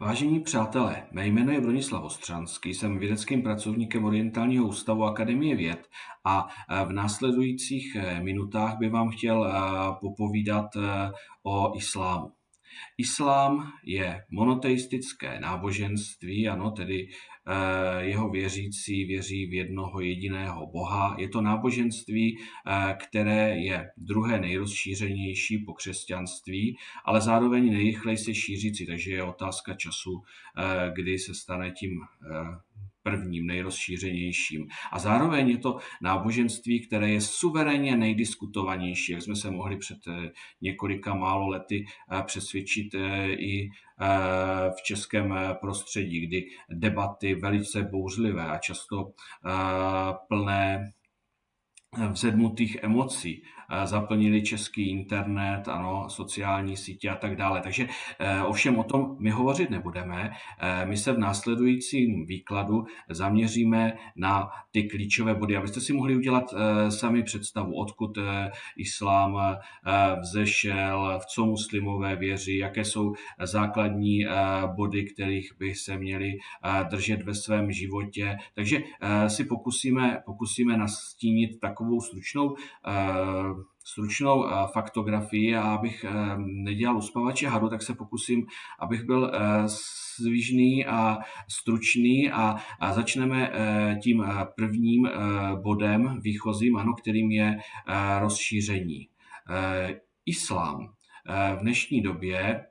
Vážení přátelé, mé jméno je Bronislav Ostřanský, jsem vědeckým pracovníkem Orientálního ústavu Akademie věd a e, v následujících e, minutách bych vám chtěl e, popovídat o islámu. Islám je monoteistické náboženství, ano, tedy jeho věřící věří v jednoho jediného Boha. Je to náboženství, eh, které je druhé nejrozšířenější po křesťanství, ale zároveň nejrychleji se šířící, takže je otázka času, eh, kdy se stane tím prvním, nejrozšířenějším. A zároveň je to náboženství, které je suverénně nejdiskutovanější, jak jsme se mohli před eh, několika málo lety eh, přesvědčit eh, i v českém prostředí, kdy debaty velice bouřlivé a často plné vzedmutých emocí zaplnili český internet, ano, sociální sítě a tak dále. Takže eh, ovšem o tom my hovořit nebudeme. Eh, my se v následujícím výkladu zaměříme na ty klíčové body, abyste si mohli udělat eh, sami představu, odkud islám vzešel, v co muslimové věří, jaké jsou základní body, kterých by se měli držet ve svém životě. Takže si pokusíme, pokusíme nastínit takovou stručnou stručnou eh, faktografii a abych eh, nedělal uspavače hadu, tak se pokusím, abych byl eh, svížný a stručný a, a začneme tím prvním bodem výchozím, ano, kterým je rozšíření. Islám v dnešní době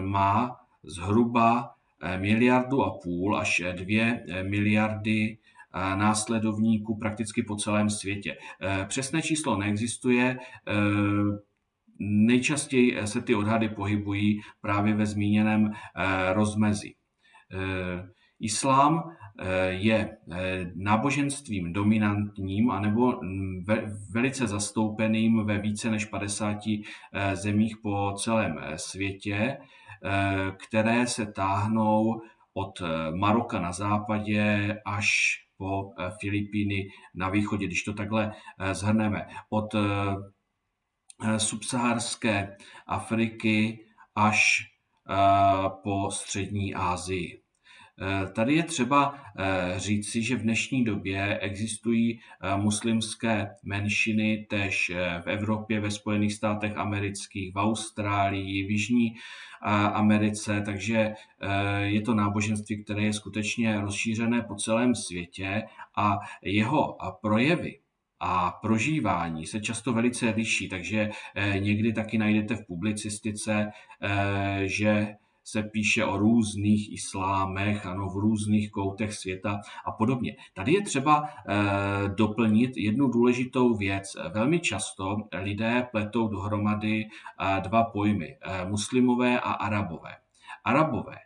má zhruba miliardu a půl až dvě miliardy následovníků prakticky po celém světě. E, přesné číslo neexistuje, e, nejčastěji se ty odhady pohybují právě ve zmíněném e, rozmezí. Islám je náboženstvím dominantním anebo velice zastoupeným ve více než 50 zemích po celém světě, které se táhnou od Maroka na západě až po eh, Filipíny na východě, když to takhle eh, zhrneme. Od eh, subsaharské Afriky až po střední Asii. Tady je třeba říci, že v dnešní době existují muslimské menšiny tež v Evropě, ve Spojených státech amerických, v Austrálii, v Jižní Americe, takže je to náboženství, které je skutečně rozšířené po celém světě a jeho projevy a prožívání se často velice liší, takže někdy taky najdete v publicistice, že se píše o různých islámech, ano, v různých koutech světa a podobně. Tady je třeba e, doplnit jednu důležitou věc. Velmi často lidé pletou dohromady e, dva pojmy, e, muslimové a arabové. Arabové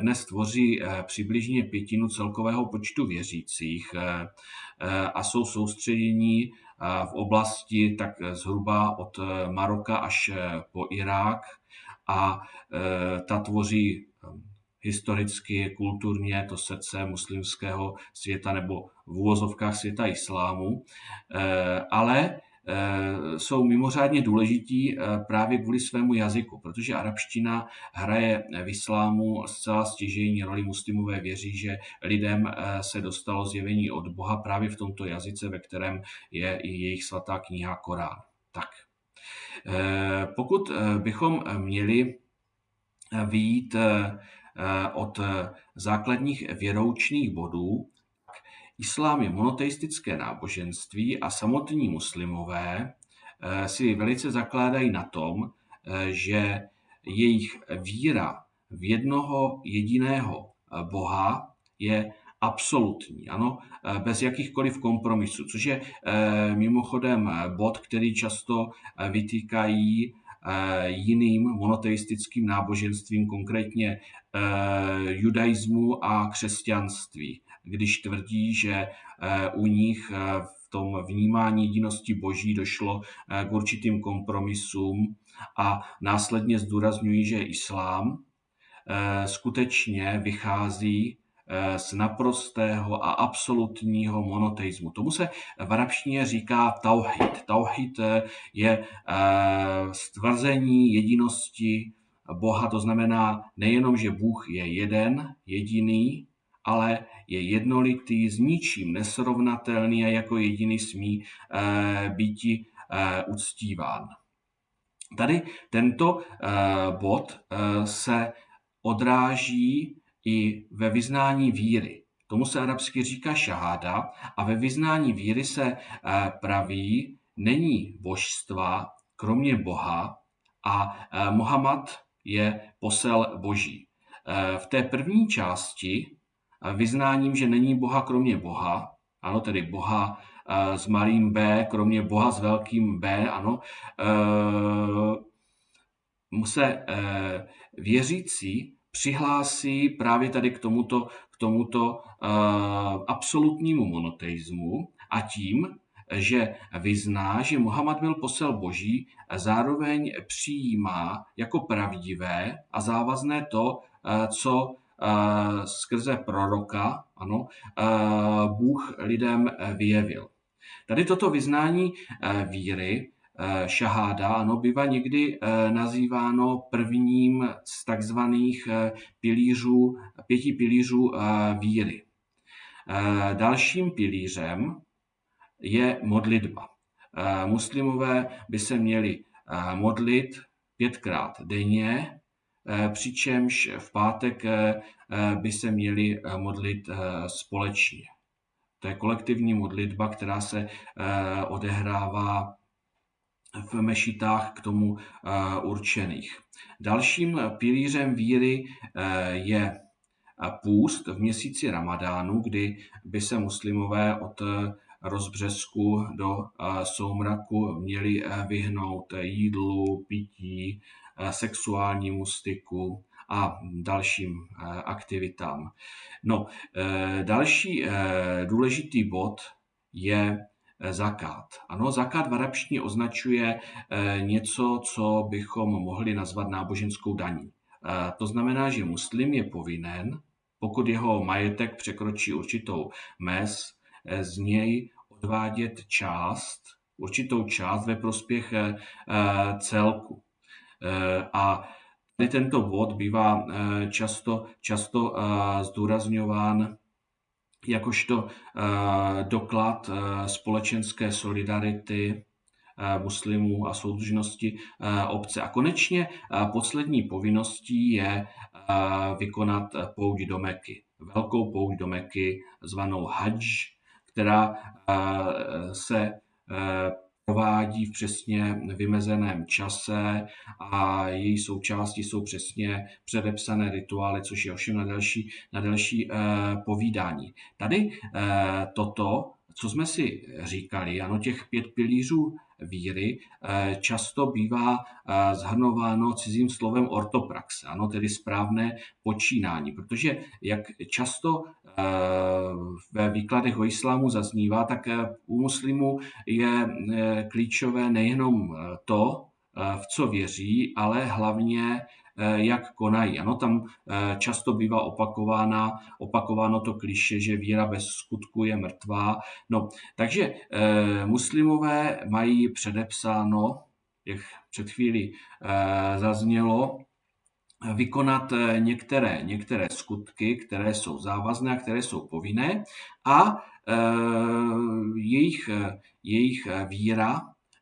dnes tvoří přibližně pětinu celkového počtu věřících a jsou soustředění v oblasti tak zhruba od Maroka až po Irák, a e, ta tvoří um, historicky, kulturně to srdce muslimského světa nebo v úvozovkách světa islámu, e, ale e, jsou mimořádně důležití právě kvůli svému jazyku, protože arabština hraje v islámu zcela stěžejní roli. Muslimové věří, že lidem se dostalo zjevení od Boha právě v tomto jazyce, ve kterém je i jejich svatá kniha Korán. Tak, pokud eh, bychom měli eh, výjít od základních věroučných bodů, islám je monoteistické náboženství a samotní muslimové si velice zakládají na tom, že jejich víra v jednoho jediného Boha je absolutní, ano, eh, bez jakýchkoliv kompromisů, což je eh, mimochodem eh, bod, který často vytýkají jiným monoteistickým náboženstvím, konkrétně judaismu a křesťanství, když tvrdí, že u nich v tom vnímání jedinosti boží došlo k určitým kompromisům a následně zdůrazňují, že islám skutečně vychází z naprostého a absolutního monoteismu. Tomu se v arabštině říká tauhid. Tauhid eh, je eh, stvrzení jedinosti Boha, to znamená nejenom, že Bůh je jeden, jediný, ale je jednolitý, s ničím nesrovnatelný a jako jediný smí být uctíván. Tady tento bod se odráží i ve vyznání víry. Tomu se arabsky říká šaháda a ve vyznání víry se eh, praví, není božstva kromě Boha a eh, Mohamad je posel boží. Eh, v té první části vyznáním, že není Boha kromě Boha, ano, tedy Boha s malým B, kromě Boha s velkým B, ano, se věřící přihlásí právě tady k tomuto, k tomuto uh, absolutnímu monoteismu a tím, že vyzná, že Muhammad byl posel boží, a zároveň přijímá jako pravdivé a závazné to, uh, co uh, skrze proroka ano, Bůh lidem vyjevil. Tady toto vyznání víry Eh, šaháda, ano, bývá někdy eh, nazýváno prvním z takzvaných eh, pilířů, pěti pilířů víry. Dalším pilířem je modlitba. Muslimové by se měli modlit pětkrát denně, přičemž v pátek by se měli modlit společně. To je kolektivní modlitba, která se odehrává v mešitách k tomu eh, určených. Dalším pilířem víry eh, je eh, půst v měsíci Ramadánu, kdy by se muslimové od rozbřesku do soumraku měli vyhnout jídlu, pití, sexuálnímu styku a dalším aktivitám. No, další důležitý bod je zakát. Ano, zakát v arabštině označuje eh, něco, co bychom mohli nazvat náboženskou daní. Eh, to znamená, že muslim je povinen, pokud jeho majetek překročí určitou mez, z něj odvádět část, určitou část ve prospěch celku. A tento bod bývá často, často zdůrazňován jakožto eh, doklad eh, společenské solidarity eh, muslimů a soudržnosti obce. A konečně poslední povinností je vykonat pouť do Meky. Velkou pouť do Meky, zvanou Hajj, která se provádí v přesně vymezeném čase a její součástí jsou přesně předepsané rituály, což je ovšem na další, na další uh, povídání. Tady uh, toto, co jsme si říkali, ano, těch pět pilířů víry eh, často bývá zhrnováno cizím slovem ortopraxe, ano, tedy správné počínání, protože jak často ve výkladech o islámu zaznívá, tak u muslimů je klíčové nejenom to, v co věří, ale hlavně jak konají. Ano, tam často bývá opakována, opakováno to kliše, že víra bez skutku je mrtvá. No, takže muslimové mají předepsáno, jak před chvíli zaznělo, vykonat některé, některé skutky, které jsou závazné a které jsou povinné a jejich, jejich víra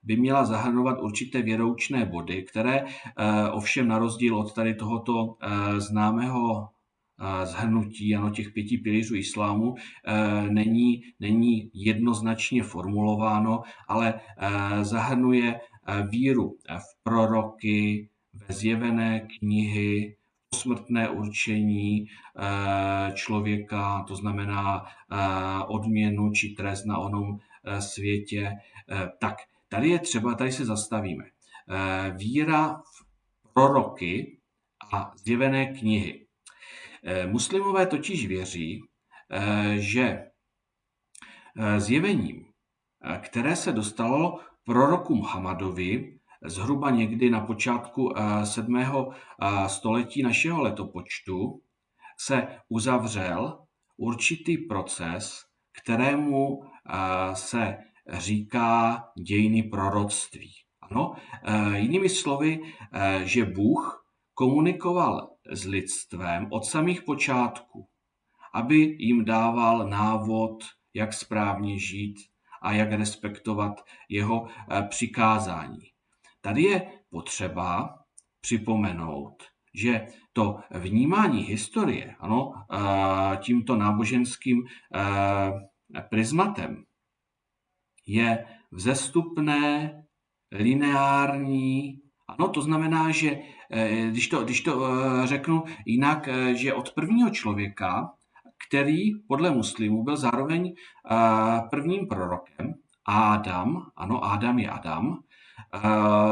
by měla zahrnovat určité věroučné body, které eh, ovšem na rozdíl od tady tohoto eh, známého eh, zhrnutí ano, těch pěti pilířů islámu není, není jednoznačně formulováno, ale zahrnuje víru v proroky, ve zjevené knihy, posmrtné určení člověka, to znamená odměnu či trest na onom světě, tak Tady je třeba, tady se zastavíme. Eh, víra v proroky a zjevené knihy. Eh, muslimové totiž věří, eh, že zjevením, které se dostalo proroku Muhammadovi zhruba někdy na počátku 7. století našeho letopočtu, se uzavřel určitý proces, kterému se říká dějiny proroctví. Ano, e, jinými slovy, e, že Bůh komunikoval s lidstvem od samých počátků, aby jim dával návod, jak správně žít a jak respektovat jeho eh, přikázání. Tady je potřeba připomenout, že to vnímání historie ano, tímto náboženským prismatem je vzestupné, lineární. Ano, to znamená, že když to, když to řeknu jinak, že od prvního člověka, který podle muslimů byl zároveň prvním prorokem, Adam, ano, Adam je Adam,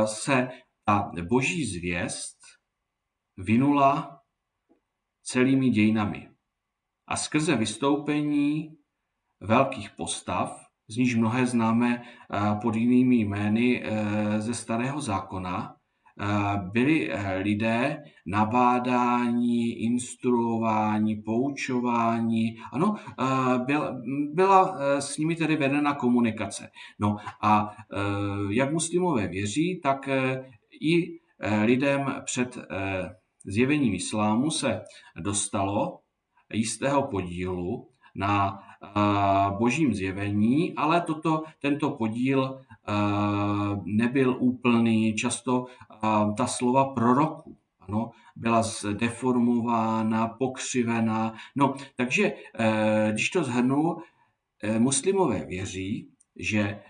se ta boží zvěst vynula celými dějinami. A skrze vystoupení velkých postav, z níž mnohé známe pod jinými jmény e, ze Starého zákona, byli e, lidé nabádání, instruování, poučování. Ano, byl, byla e, s nimi tedy vedena komunikace. No a jak muslimové věří, tak i lidem před zjevením islámu se dostalo jistého podílu na božím zjevení, ale toto, tento podíl nebyl úplný. Často ta slova proroku ano, byla zdeformována, pokřivená. No, takže když to zhrnu, muslimové věří, že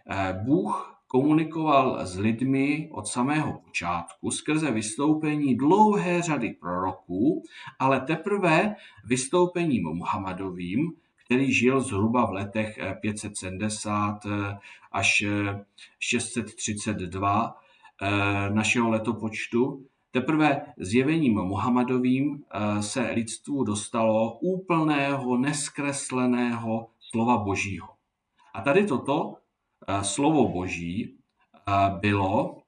Bůh komunikoval s lidmi od samého počátku skrze vystoupení dlouhé řady proroků, ale teprve vystoupením Muhammadovým, který žil zhruba v letech 570 eh, eh, až 632 eh, našeho letopočtu, Teprve zjevením Muhammadovým se lidstvu dostalo úplného, neskresleného slova Božího. A tady toto slovo Boží bylo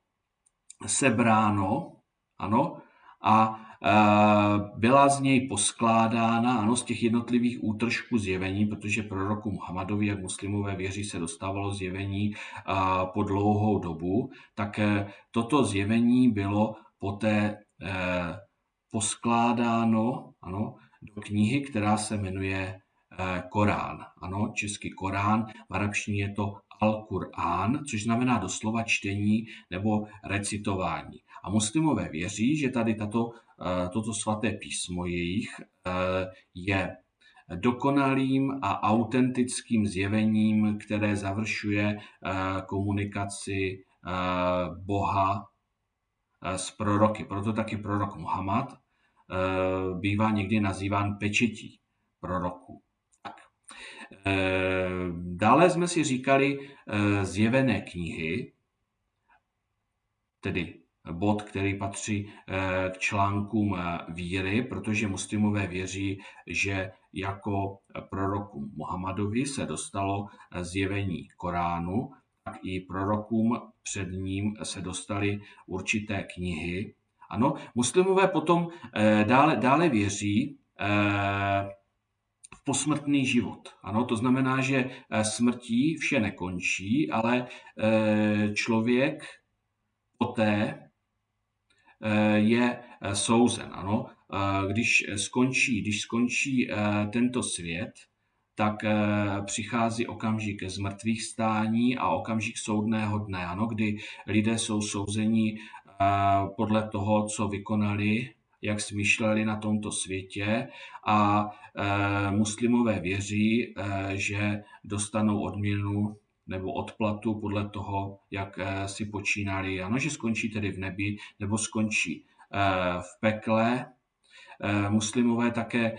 sebráno, ano, a byla z něj poskládána, ano, z těch jednotlivých útržků zjevení, protože proroku Muhammadovi, jak muslimové věří, se dostávalo zjevení po dlouhou dobu, tak e, toto zjevení bylo poté poskládáno ano, do knihy, která se jmenuje Korán. Ano, český Korán, v arabštině je to Al-Qur'an, což znamená doslova čtení nebo recitování. A muslimové věří, že tady tato, eh, toto svaté písmo jejich eh, je dokonalým a autentickým zjevením, které završuje eh, komunikaci Boha s proroky. Proto taky prorok Muhammad bývá někdy nazýván pečetí proroků. Eh, dále jsme si říkali eh, zjevené knihy, tedy bod, který patří eh, k článkům víry, protože muslimové věří, že jako proroku Muhammadovi se dostalo zjevení Koránu, tak i prorokům před ním se dostaly určité knihy. Ano, muslimové potom dále, dále věří posmrtný život. Ano, to znamená, že eh, smrtí vše nekončí, ale eh, člověk poté eh, je souzen. Ano, když skončí, když skončí tento svět, tak přichází okamžik zmrtvých stání a okamžik soudného dne, ano, kdy lidé jsou souzeni podle toho, co vykonali jak smýšleli na tomto světě a muslimové věří, že dostanou odměnu nebo odplatu podle toho, jak e, si počínali. Ano, že skončí tedy v nebi nebo skončí e, v pekle. E, muslimové také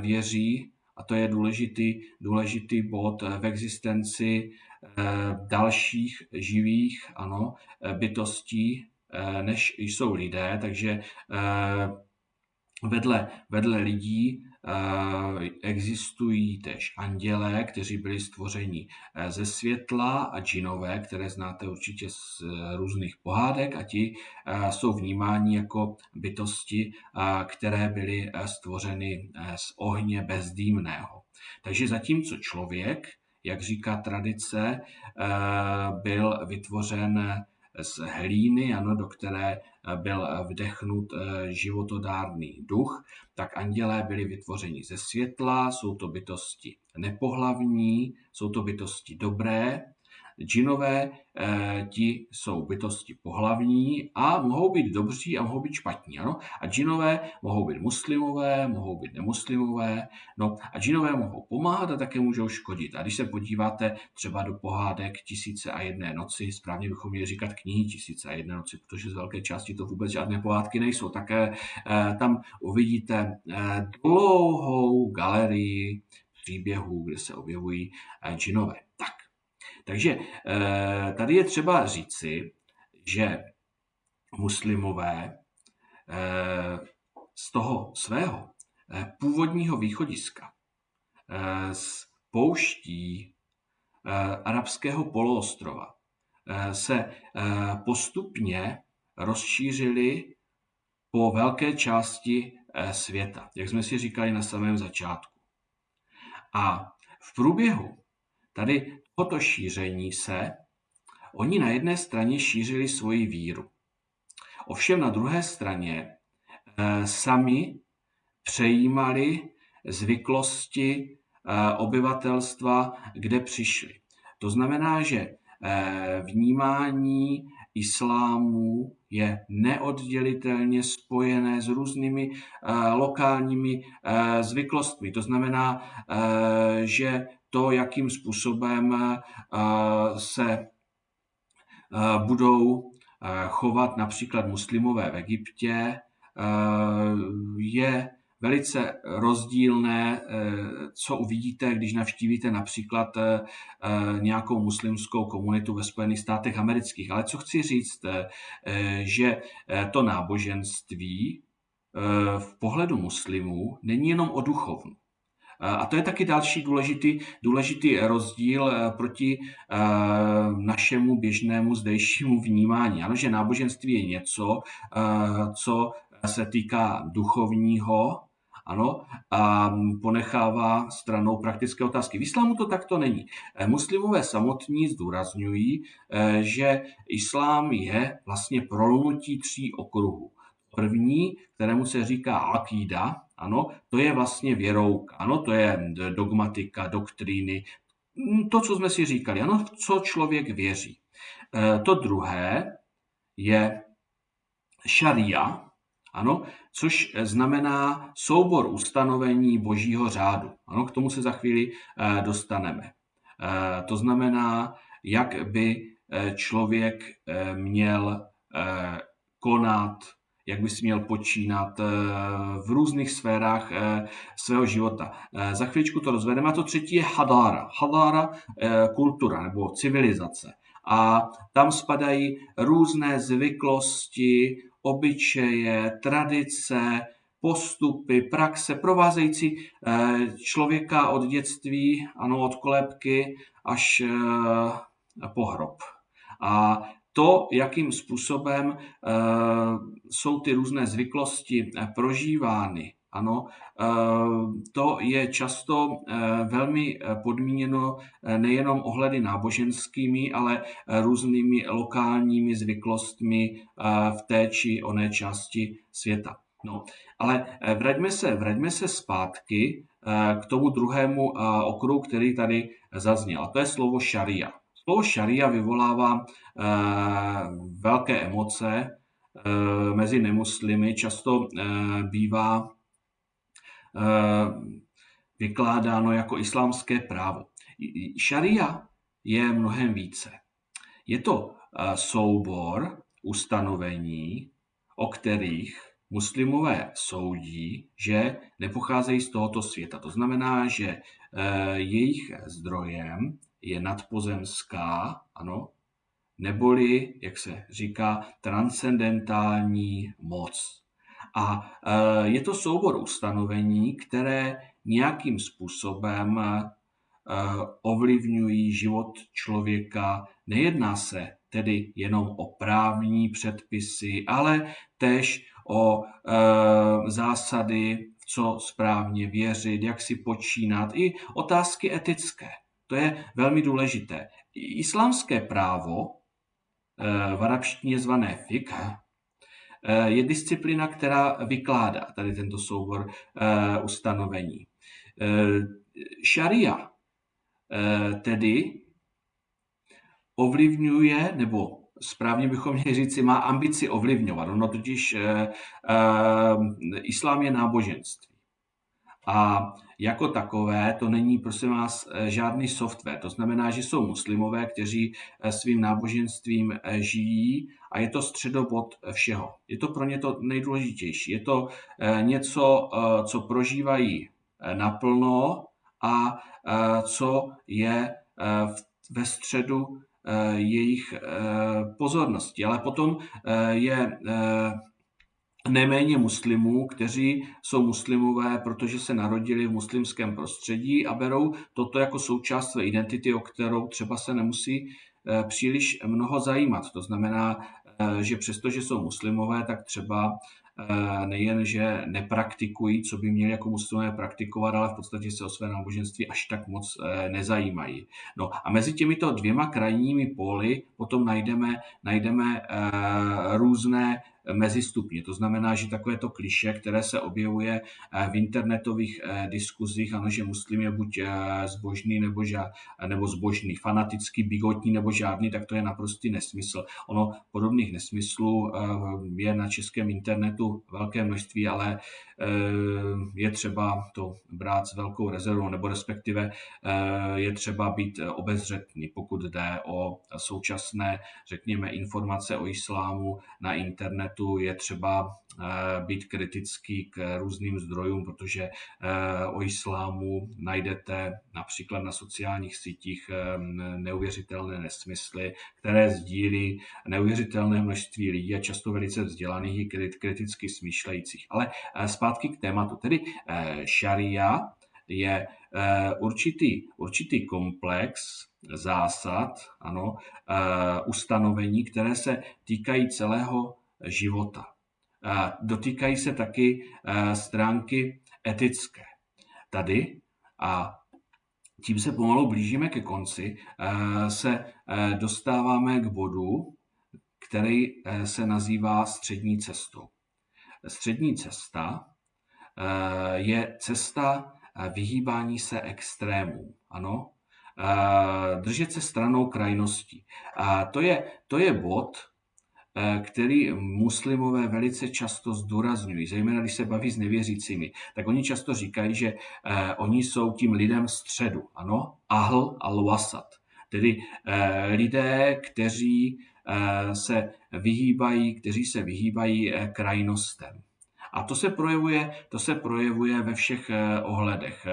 věří, a to je důležitý, důležitý bod v existenci dalších živých ano, bytostí, Eh, než jsou lidé, takže eh, vedle, vedle lidí eh, existují tež andělé, kteří byli stvořeni ze světla a džinové, které znáte určitě z různých pohádek a ti jsou vnímáni jako bytosti, které byly stvořeny z ohně bezdýmného. Takže zatímco člověk, jak říká tradice, byl vytvořen z hlíny, ano, do které byl vdechnut životodárný duch, tak andělé byli vytvořeni ze světla, jsou to bytosti nepohlavní, jsou to bytosti dobré, Džinové eh, ti jsou bytosti pohlavní a mohou být dobří a mohou být špatní. Ano? A džinové mohou být muslimové, mohou být nemuslimové. No a džinové mohou pomáhat a také můžou škodit. A když se podíváte třeba do pohádek Tisíce a jedné noci, správně bychom měli říkat knihy Tisíce a jedné noci, protože z velké části to vůbec žádné pohádky nejsou, tak eh, tam uvidíte eh, dlouhou galerii příběhů, kde se objevují eh, džinové. Tak, takže eh, tady je třeba říci, že muslimové eh, z toho svého eh, původního východiska z pouští arabského poloostrova se postupně rozšířili po velké části světa, jak jsme si říkali na samém začátku. A v průběhu tady tohoto šíření se oni na jedné straně šířili svoji víru. Ovšem na druhé straně e, sami přejímali zvyklosti e, obyvatelstva, kde přišli. To znamená, že e, vnímání islámu je neoddělitelně spojené s různými lokálními zvyklostmi. To znamená, že to, jakým způsobem eh, se eh, budou eh, chovat například muslimové v Egyptě, je velice rozdílné, co uvidíte, když navštívíte například nějakou muslimskou komunitu ve Spojených státech amerických. Ale co chci říct, že to náboženství v pohledu muslimů není jenom o duchovnu. A to je taky další důležitý, důležitý rozdíl eh, proti eh, našemu běžnému zdejšímu vnímání. Ano, že náboženství je něco, eh, co se týká duchovního, ano, a ponechává stranou praktické otázky. V islámu to takto není. Muslimové samotní zdůrazňují, že islám je vlastně prolnutí tří okruhů. První, kterému se říká akída, ano, to je vlastně věrouka, ano, to je dogmatika, doktríny, hm, to, co jsme si říkali, ano, co člověk věří. E, to druhé je šaria, ano, což znamená soubor ustanovení božího řádu. Ano, k tomu se za chvíli e, dostaneme. E, to znamená, jak by člověk měl konat, jak bys měl počínat eh, v různých sférách eh, svého života. Eh, za chvíličku to rozvedeme. A to třetí je hadára. Hadára, kultura nebo civilizace. A tam spadají různé zvyklosti, obyčeje, tradice, postupy, praxe provázející člověka od dětství, ano, od kolébky až po hrob. A to, jakým způsobem eh, jsou ty různé zvyklosti eh, prožívány, ano, eh, to je často velmi podmíněno nejenom ohledy náboženskými, ale různými lokálními zvyklostmi v té či oné části světa. No, ale vraťme se, vraťme se zpátky k tomu druhému okruhu, který tady zazněl. A to je slovo šaria. Slovo šaria vyvolává eh, velké emoce eh, mezi nemuslimy. Často eh, bývá vykládáno jako islámské právo. Šaria je mnohem více. Je to soubor ustanovení, o kterých muslimové soudí, že nepocházejí z tohoto světa. To znamená, že jejich zdrojem je nadpozemská, ano, neboli, jak se říká, transcendentální moc. A e, je to soubor ustanovení, které nějakým způsobem e, ovlivňují život člověka. Nejedná se tedy jenom o právní předpisy, ale též o e, zásady, co správně věřit, jak si počínat, i otázky etické. To je velmi důležité. Islámské právo, eh, v arabštině zvané fiqh, je disciplina, která vykládá tady tento soubor ustanovení. Šaria tedy ovlivňuje, nebo správně bychom měli říci, má ambici ovlivňovat. Ono totiž eh, eh, islám je náboženství. A jako takové to není, prosím vás, eh, žádný software. To znamená, že jsou muslimové, kteří eh, svým náboženstvím eh, žijí a je to středobod všeho. Je to pro ně to nejdůležitější. Je to něco, co prožívají naplno a co je ve středu jejich pozornosti. Ale potom je neméně muslimů, kteří jsou muslimové, protože se narodili v muslimském prostředí a berou toto jako součást své identity, o kterou třeba se nemusí eh, příliš mnoho zajímat. To znamená, eh, že přestože jsou muslimové, tak třeba eh, nejen, že nepraktikují, co by měli jako muslimové praktikovat, ale v podstatě se o své náboženství až tak moc nezajímají. No a mezi těmito dvěma krajními póly potom najdeme, najdeme různé mezistupně. To znamená, že takové to kliše, které se objevuje eh, v internetových eh, diskuzích, ano, že muslim je buď eh, zbožný nebo, ža, nebo zbožný, fanatický, bigotní nebo žádný, tak to je naprostý nesmysl. Ono podobných nesmyslů je na českém internetu velké množství, ale je třeba to brát s velkou rezervou, nebo respektive je třeba být obezřetný, pokud jde o současné, řekněme, informace o islámu na internetu internetu je třeba eh, být kritický k různým zdrojům, protože eh, o islámu najdete například na sociálních sítích eh, neuvěřitelné nesmysly, které sdílí neuvěřitelné množství lidí a často velice vzdělaných i kriticky smýšlejících. Ale zpátky k tématu. Tedy šaria je určitý, určitý komplex zásad, ano, ustanovení, které se týkají celého života. Dotýkají se taky stránky etické. Tady, a tím se pomalu blížíme ke konci, se dostáváme k bodu, který se nazývá střední cestou. Střední cesta je cesta vyhýbání se extrémům. Ano, držet se stranou krajností. To je, to je bod, Eh, který muslimové velice často zdůrazňují, zejména když se baví s nevěřícími, tak oni často říkají, že eh, oni jsou tím lidem středu, ano, ahl al-wasat, tedy eh, lidé, kteří se vyhýbají, kteří se vyhýbají krajnostem. A to se projevuje, to se projevuje ve všech ohledech.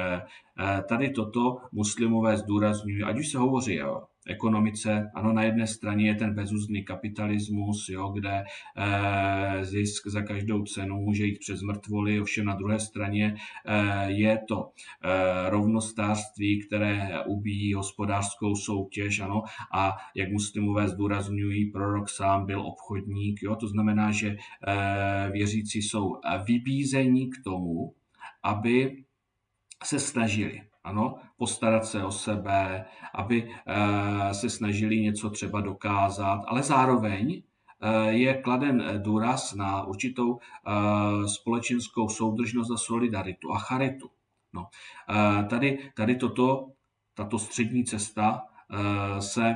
Tady toto muslimové zdůrazňují, ať už se hovoří o ekonomice. Ano, na jedné straně je ten bezúzný kapitalismus, jo, kde e, zisk za každou cenu může jít přes mrtvoly, ovšem na druhé straně e, je to e, rovnostářství, které ubíjí hospodářskou soutěž, ano, a jak muslimové zdůrazňují, prorok sám byl obchodník, jo, to znamená, že e, věřící jsou vybízení k tomu, aby se snažili ano, postarat se o sebe, aby eh, se snažili něco třeba dokázat, ale zároveň eh, je kladen důraz na určitou eh, společenskou soudržnost a solidaritu a charitu. No, tady, tady toto, tato střední cesta se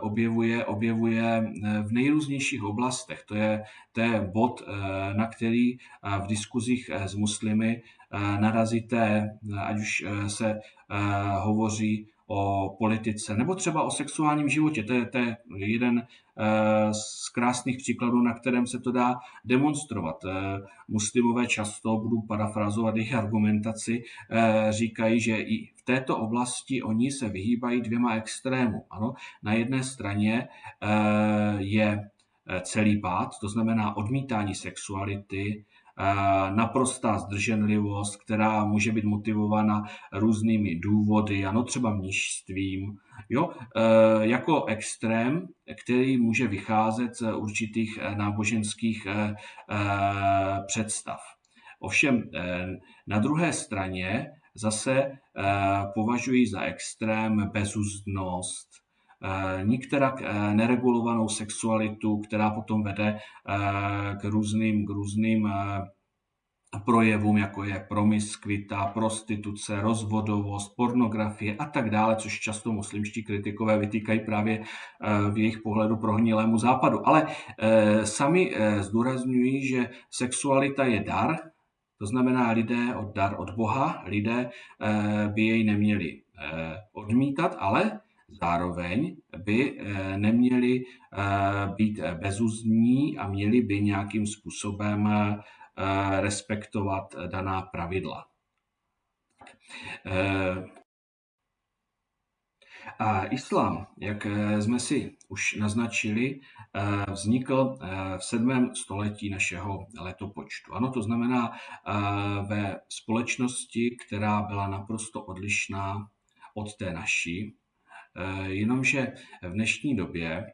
objevuje, objevuje v nejrůznějších oblastech. To je, to je bod, na který v diskuzích s muslimy narazíte, ať už eh, se eh, hovoří o politice nebo třeba o sexuálním životě. To je, to je jeden eh, z krásných příkladů, na kterém se to dá demonstrovat. Muslimové často, budu parafrazovat jejich argumentaci, říkají, že i v této oblasti oni se vyhýbají dvěma extrémům. Ano, na jedné straně je celý pád, to znamená odmítání sexuality, naprostá zdrženlivost, která může být motivována různými důvody, ano, třeba mnižstvím, jo, e, jako extrém, který může vycházet z určitých e, náboženských představ. Ovšem na druhé straně zase považují za extrém bezúzdnost, nikterak neregulovanou sexualitu, která potom vede k různým, k různým projevům, jako je promiskvita, prostituce, rozvodovost, pornografie a tak dále, což často muslimští kritikové vytýkají právě eh, v jejich pohledu prohnilému západu. Ale eh, sami eh, zdůrazňují, že sexualita je dar, to znamená lidé od dar od Boha, lidé by jej neměli odmítat, ale zároveň by neměli být bezuzní a měli by nějakým způsobem Eh, respektovat daná pravidla. Eh, a islám, jak eh, jsme si už naznačili, vznikl v 7. století našeho letopočtu. Ano, to znamená ve společnosti, která byla naprosto odlišná od té naší, jenomže v dnešní době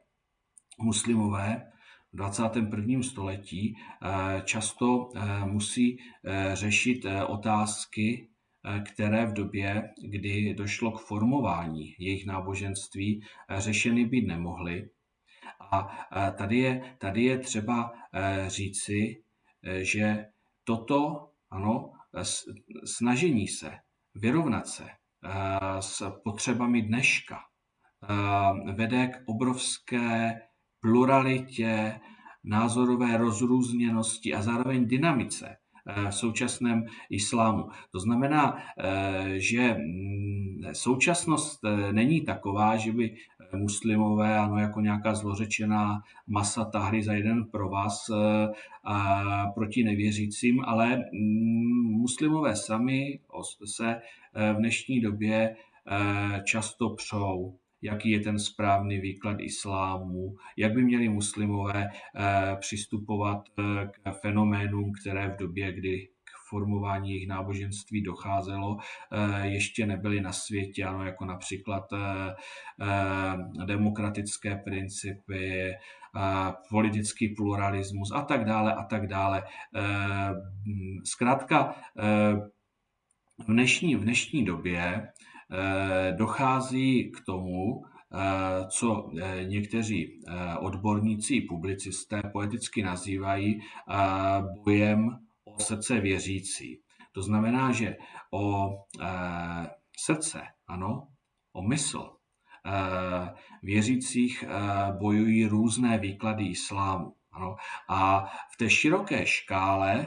muslimové 21. století eh, často eh, musí eh, řešit otázky, které v době, kdy došlo k formování jejich náboženství, řešeny být nemohly. A tady je, tady je třeba říci, že toto, ano, snažení se vyrovnat se s potřebami dneška vede k obrovské pluralitě, názorové rozrůzněnosti a zároveň dynamice eh, v současném islámu. To znamená, eh, že mm, současnost eh, není taková, že by muslimové, ano, jako nějaká zlořečená masa tahry za jeden pro vás a proti nevěřícím, ale mm, muslimové sami se v dnešní době často přou jaký je ten správný výklad islámu, jak by měli muslimové eh, přistupovat eh, k fenoménům, které v době, kdy k formování jejich náboženství docházelo, eh, ještě nebyly na světě, ano, jako například demokratické principy, politický pluralismus a tak dále a tak dále. Zkrátka, v dnešní, v dnešní době dochází k tomu, eh, co eh, někteří odborníci, publicisté poeticky nazývají bojem o srdce věřící. To znamená, že o srdce, ano, o mysl věřících bojují různé výklady islámu. Ano. A v té široké škále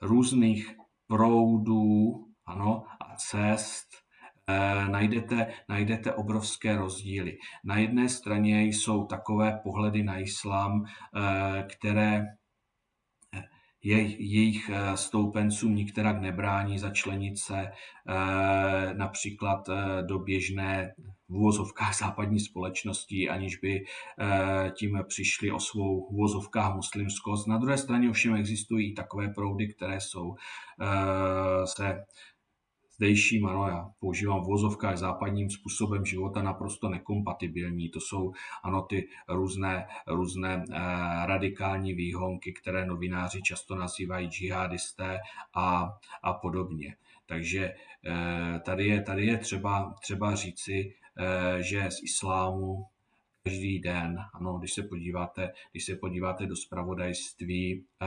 různých proudů ano, a cest Eh, najdete, najdete obrovské rozdíly. Na jedné straně jsou takové pohledy na islám, eh, které eh, jejich stoupencům nikterak nebrání začlenit se například do běžné v úvozovkách západní společnosti, aniž by tím přišli o svou v úvozovkách muslimskost. Na druhé straně ovšem existují takové proudy, které jsou se zdejším, ano, já používám v vozovkách západním způsobem života naprosto nekompatibilní. To jsou, ano, ty různé, různé eh, radikální výhonky, které novináři často nazývají džihadisté a, a podobně. Takže eh, tady je, tady je třeba, třeba říci, eh, že z islámu každý den, ano, když se podíváte, když se podíváte do spravodajství, eh,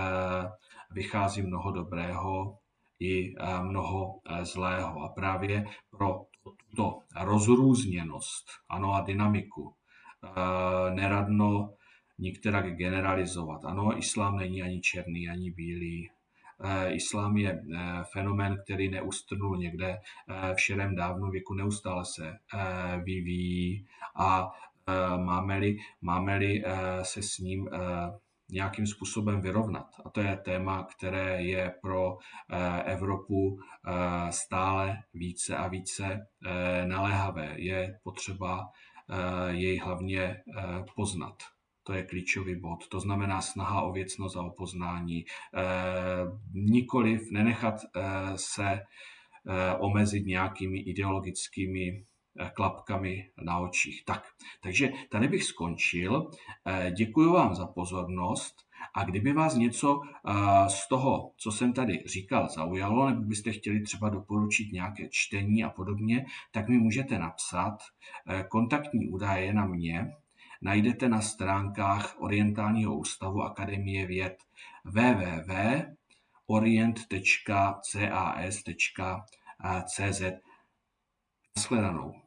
vychází mnoho dobrého, i eh, mnoho eh, zlého. A právě pro tuto rozrůzněnost ano, a dynamiku eh, neradno nikterak generalizovat. Ano, islám není ani černý, ani bílý. Islám je fenomén, který neustrnul někde v širém dávno věku, neustále se vyvíjí a máme-li, máme-li se s ním nějakým způsobem vyrovnat. A to je téma, které je pro eh, Evropu eh, stále více a více eh, naléhavé. Je potřeba jej hlavně poznat. To je klíčový bod. To znamená snaha o věcnost a o poznání. Nikoliv nenechat se omezit nějakými ideologickými klapkami na očích. Tak, takže tady bych skončil. Eh, děkuji vám za pozornost A kdyby vás něco z toho, co jsem tady říkal, zaujalo, nebo byste chtěli třeba doporučit nějaké čtení a podobně, tak mi můžete napsat. Kontaktní údaje na mě najdete na stránkách Orientálního ústavu Akademie věd www.orient.cas.cz. Naschledanou.